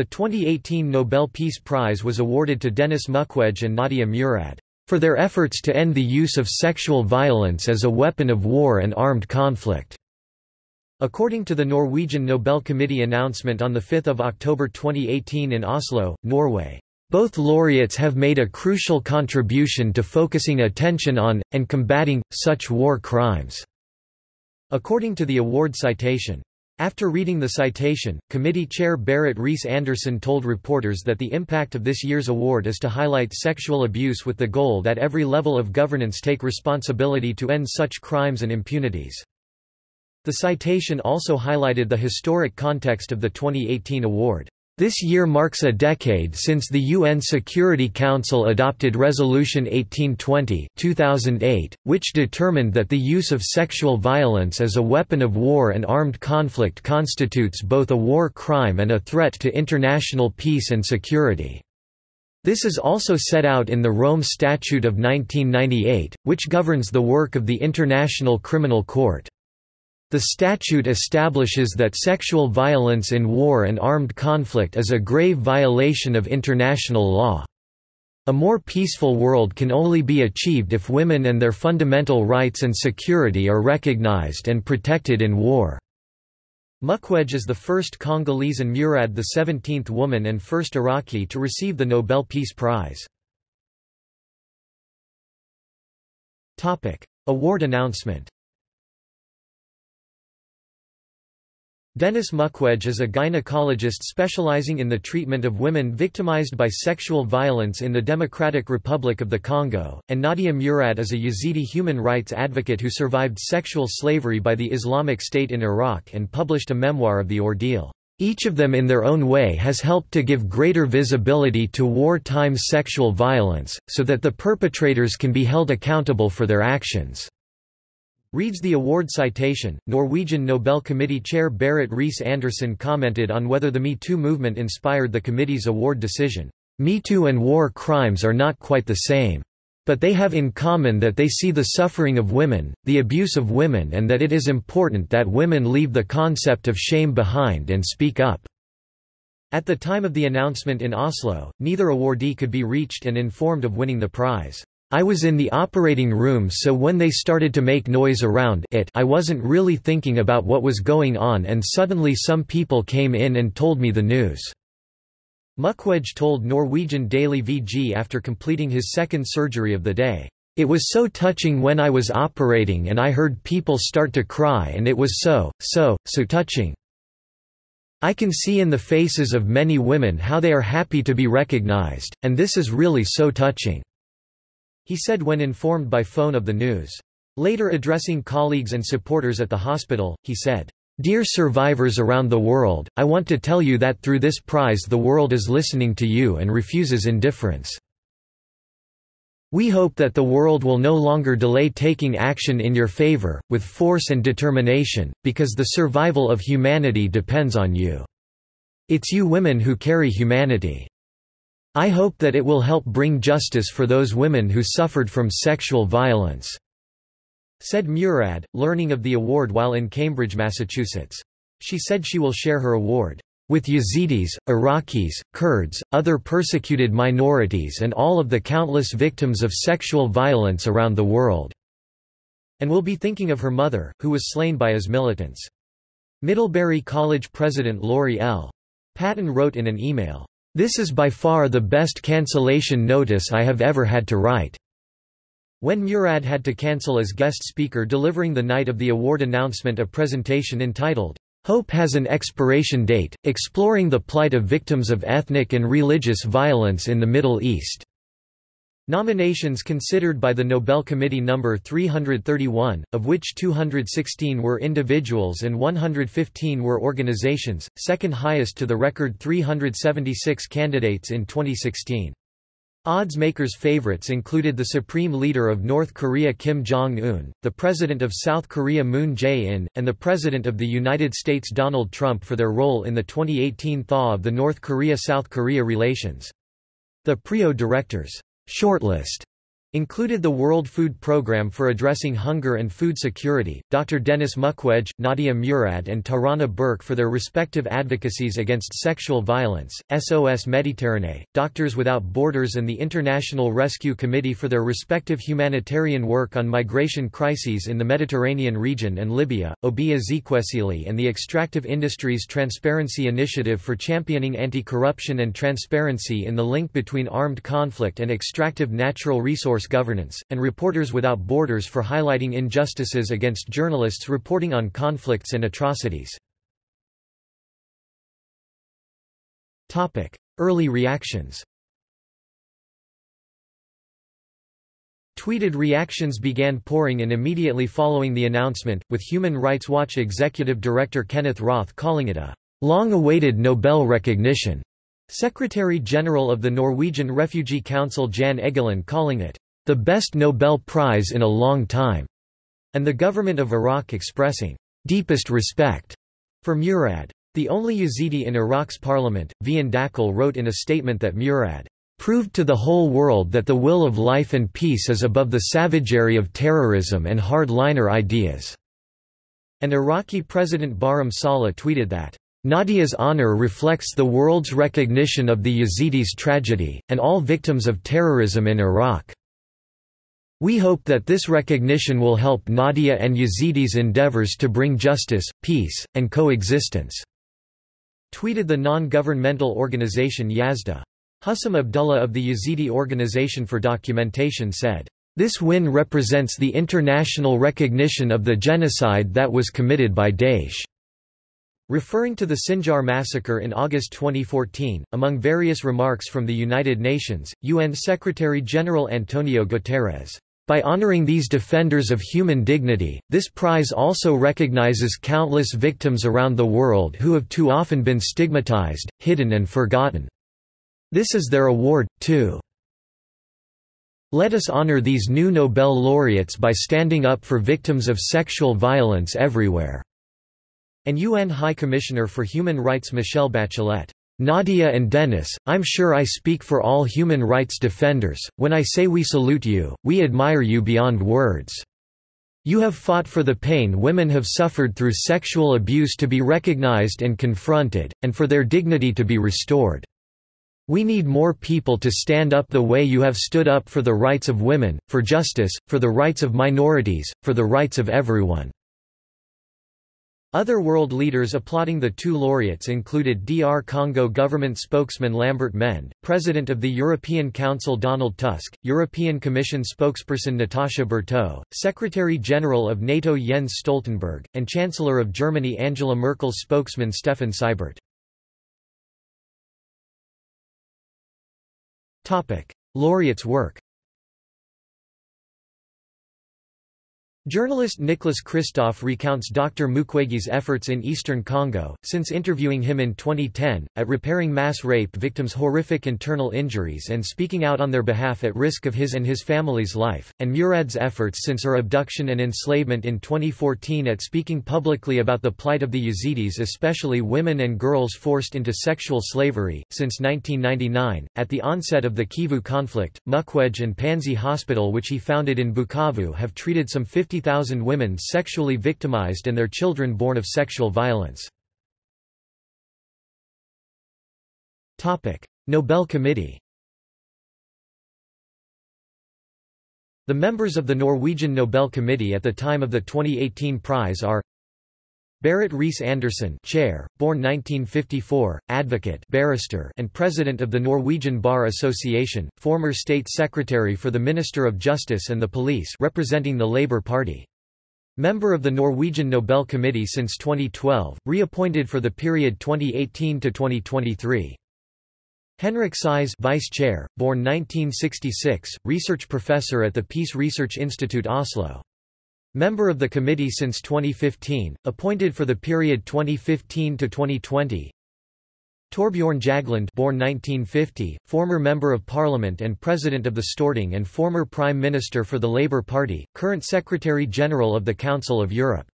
The 2018 Nobel Peace Prize was awarded to Denis Mukwege and Nadia Murad for their efforts to end the use of sexual violence as a weapon of war and armed conflict. According to the Norwegian Nobel Committee announcement on 5 October 2018 in Oslo, Norway, both laureates have made a crucial contribution to focusing attention on, and combating, such war crimes. According to the award citation, after reading the citation, committee chair Berit Reiss-Andersen told reporters that the impact of this year's award is to highlight sexual abuse with the goal that every level of governance take responsibility to end such crimes and impunities. The citation also highlighted the historic context of the 2018 award. This year marks a decade since the UN Security Council adopted Resolution 1820 2008, which determined that the use of sexual violence as a weapon of war and armed conflict constitutes both a war crime and a threat to international peace and security. This is also set out in the Rome Statute of 1998, which governs the work of the International Criminal Court. The statute establishes that sexual violence in war and armed conflict is a grave violation of international law. A more peaceful world can only be achieved if women and their fundamental rights and security are recognized and protected in war. Mukwege is the first Congolese and Murad the 17th woman and first Iraqi to receive the Nobel Peace Prize. Award announcement Denis Mukwege is a gynecologist specializing in the treatment of women victimized by sexual violence in the Democratic Republic of the Congo, and Nadia Murad is a Yazidi human rights advocate who survived sexual slavery by the Islamic State in Iraq and published a memoir of the ordeal. Each of them in their own way has helped to give greater visibility to wartime sexual violence, so that the perpetrators can be held accountable for their actions. Reads the award citation. Norwegian Nobel Committee Chair Berit Reiss-Andersen commented on whether the Me Too movement inspired the committee's award decision. Me Too and war crimes are not quite the same. But they have in common that they see the suffering of women, the abuse of women and that it is important that women leave the concept of shame behind and speak up. At the time of the announcement in Oslo, neither awardee could be reached and informed of winning the prize. I was in the operating room so when they started to make noise around it I wasn't really thinking about what was going on and suddenly some people came in and told me the news." Mukwege told Norwegian Daily VG after completing his second surgery of the day. It was so touching when I was operating and I heard people start to cry and it was so, so, so touching. I can see in the faces of many women how they are happy to be recognized, and this is really so touching. He said when informed by phone of the news. Later addressing colleagues and supporters at the hospital, he said, Dear survivors around the world, I want to tell you that through this prize the world is listening to you and refuses indifference. We hope that the world will no longer delay taking action in your favor, with force and determination, because the survival of humanity depends on you. It's you women who carry humanity. I hope that it will help bring justice for those women who suffered from sexual violence," said Murad, learning of the award while in Cambridge, Massachusetts. She said she will share her award with Yazidis, Iraqis, Kurds, other persecuted minorities and all of the countless victims of sexual violence around the world," and will be thinking of her mother, who was slain by IS militants. Middlebury College president Laurie L. Patton wrote in an email, this is by far the best cancellation notice I have ever had to write. When Murad had to cancel as guest speaker delivering the night of the award announcement a presentation entitled, Hope Has an Expiration Date, exploring the plight of victims of ethnic and religious violence in the Middle East. Nominations considered by the Nobel Committee number 331, of which 216 were individuals and 115 were organizations, second highest to the record 376 candidates in 2016. Odds makers' favorites included the Supreme Leader of North Korea Kim Jong-un, the President of South Korea Moon Jae-in, and the President of the United States Donald Trump for their role in the 2018 thaw of the North Korea-South Korea relations. The PRIO directors Shortlist Included the World Food Programme for addressing hunger and food security, Dr. Denis Mukwege, Nadia Murad and Tarana Burke for their respective advocacies against sexual violence, SOS Méditerranée, Doctors Without Borders and the International Rescue Committee for their respective humanitarian work on migration crises in the Mediterranean region and Libya, Obi Ezekwesili and the Extractive Industries Transparency Initiative for championing anti-corruption and transparency in the link between armed conflict and extractive natural resource governance, and Reporters Without Borders for highlighting injustices against journalists reporting on conflicts and atrocities. Early reactions Tweeted reactions began pouring in immediately following the announcement, with Human Rights Watch executive director Kenneth Roth calling it a long-awaited Nobel recognition. Secretary-General of the Norwegian Refugee Council Jan Egeland calling it the best Nobel Prize in a long time, and the government of Iraq expressing deepest respect for Murad. The only Yazidi in Iraq's parliament, Vian Dakhil wrote in a statement that Murad proved to the whole world that the will of life and peace is above the savagery of terrorism and hard-liner ideas." And Iraqi President Barham Saleh tweeted that, Nadia's honor reflects the world's recognition of the Yazidis' tragedy, and all victims of terrorism in Iraq. We hope that this recognition will help Nadia and Yazidis' endeavors to bring justice, peace, and coexistence." Tweeted the non-governmental organization Yazda. Hussam Abdullah of the Yazidi Organization for Documentation said, "...this win represents the international recognition of the genocide that was committed by Daesh." Referring to the Sinjar massacre in August 2014, among various remarks from the United Nations, UN Secretary-General Antonio Guterres by honoring these defenders of human dignity, this prize also recognizes countless victims around the world who have too often been stigmatized, hidden and forgotten. This is their award, too. Let us honor these new Nobel laureates by standing up for victims of sexual violence everywhere." And UN High Commissioner for Human Rights Michelle Bachelet Nadia and Denis, I'm sure I speak for all human rights defenders, when I say we salute you, we admire you beyond words. You have fought for the pain women have suffered through sexual abuse to be recognized and confronted, and for their dignity to be restored. We need more people to stand up the way you have stood up for the rights of women, for justice, for the rights of minorities, for the rights of everyone. Other world leaders applauding the two laureates included DR Congo government spokesman Lambert Mende, President of the European Council Donald Tusk, European Commission spokesperson Natasha Bertaud, Secretary-General of NATO Jens Stoltenberg, and Chancellor of Germany Angela Merkel's spokesman Steffen Seibert. Laureates' work Journalist Nicholas Kristof recounts Dr. Mukwege's efforts in eastern Congo, since interviewing him in 2010, at repairing mass rape victims' horrific internal injuries and speaking out on their behalf at risk of his and his family's life, and Murad's efforts since her abduction and enslavement in 2014 at speaking publicly about the plight of the Yazidis especially women and girls forced into sexual slavery. Since 1999, at the onset of the Kivu conflict, Mukwege and Panzi Hospital which he founded in Bukavu have treated some 50 50,000 women sexually victimized and their children born of sexual violence. Nobel Committee The members of the Norwegian Nobel Committee at the time of the 2018 prize are Berit Reiss-Andersen chair, born 1954, advocate barrister and president of the Norwegian Bar Association, former state secretary for the Minister of Justice and the Police representing the Labour Party. Member of the Norwegian Nobel Committee since 2012, reappointed for the period 2018 to 2023. Henrik Syse Vice Chair, born 1966, research professor at the Peace Research Institute Oslo. Member of the committee since 2015, appointed for the period 2015 to 2020. Torbjorn Jagland born 1950, former Member of Parliament and President of the Storting and former Prime Minister for the Labour Party, current Secretary-General of the Council of Europe.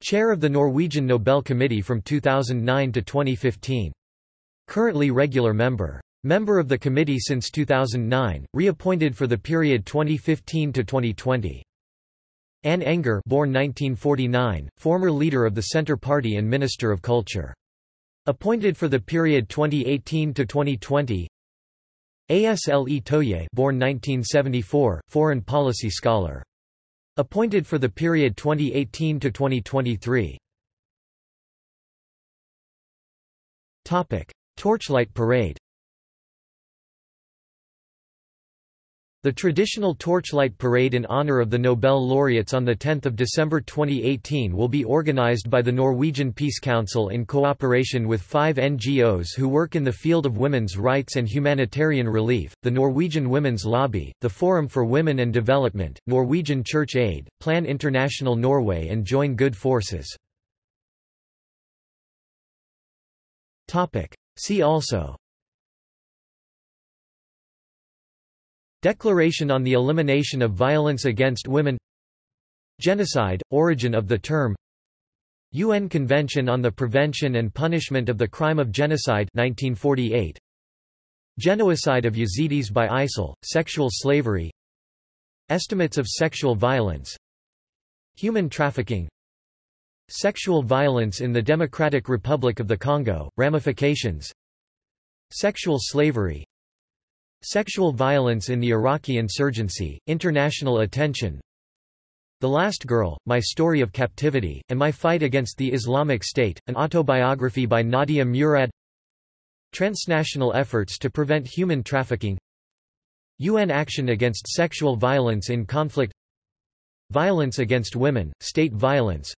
Chair of the Norwegian Nobel Committee from 2009 to 2015. Currently regular member. Member of the committee since 2009, reappointed for the period 2015 to 2020. Anne Enger born 1949, former leader of the Centre Party and Minister of Culture. Appointed for the period 2018 to 2020. Asle Toje born 1974, foreign policy scholar. Appointed for the period 2018 to 2023. Topic: Torchlight Parade. The traditional Torchlight Parade in honor of the Nobel laureates on 10 December 2018 will be organized by the Norwegian Peace Council in cooperation with five NGOs who work in the field of women's rights and humanitarian relief, the Norwegian Women's Lobby, the Forum for Women and Development, Norwegian Church Aid, Plan International Norway and Join Good Forces. See also Declaration on the Elimination of Violence Against Women. Genocide, origin of the term. UN Convention on the Prevention and Punishment of the Crime of Genocide 1948. Genocide of Yazidis by ISIL, sexual slavery. Estimates of sexual violence. Human trafficking. Sexual violence in the Democratic Republic of the Congo, ramifications. Sexual slavery Sexual violence in the Iraqi insurgency, international attention. The Last Girl, My Story of Captivity, and My Fight Against the Islamic State, an autobiography by Nadia Murad. Transnational efforts to prevent human trafficking. UN action against sexual violence in conflict. Violence against women, state violence.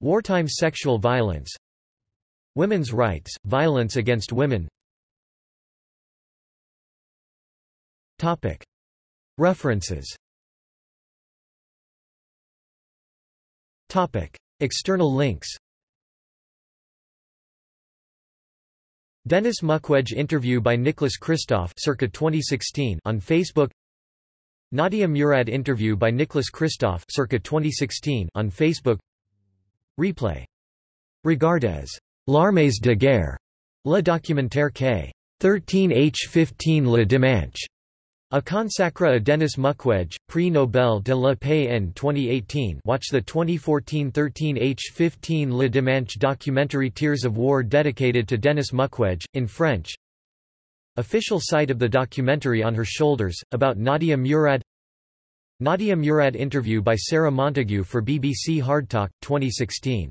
Wartime sexual violence. Women's rights, violence against women References. External links. Denis Mukwege interview by Nicholas Kristof circa 2016 on Facebook. Nadia Murad interview by Nicholas Kristof circa 2016 on Facebook. Replay. Regard as de guerre, le documentaire K. 13H15 Le Dimanche. A consacra a Denis Mukwege, Prix Nobel de la Paix en 2018 watch the 2014 13H15 Le Dimanche documentary Tears of War dedicated to Denis Mukwege, in French. Official site of the documentary On Her Shoulders, about Nadia Murad. Nadia Murad interview by Sarah Montague for BBC Hardtalk, 2016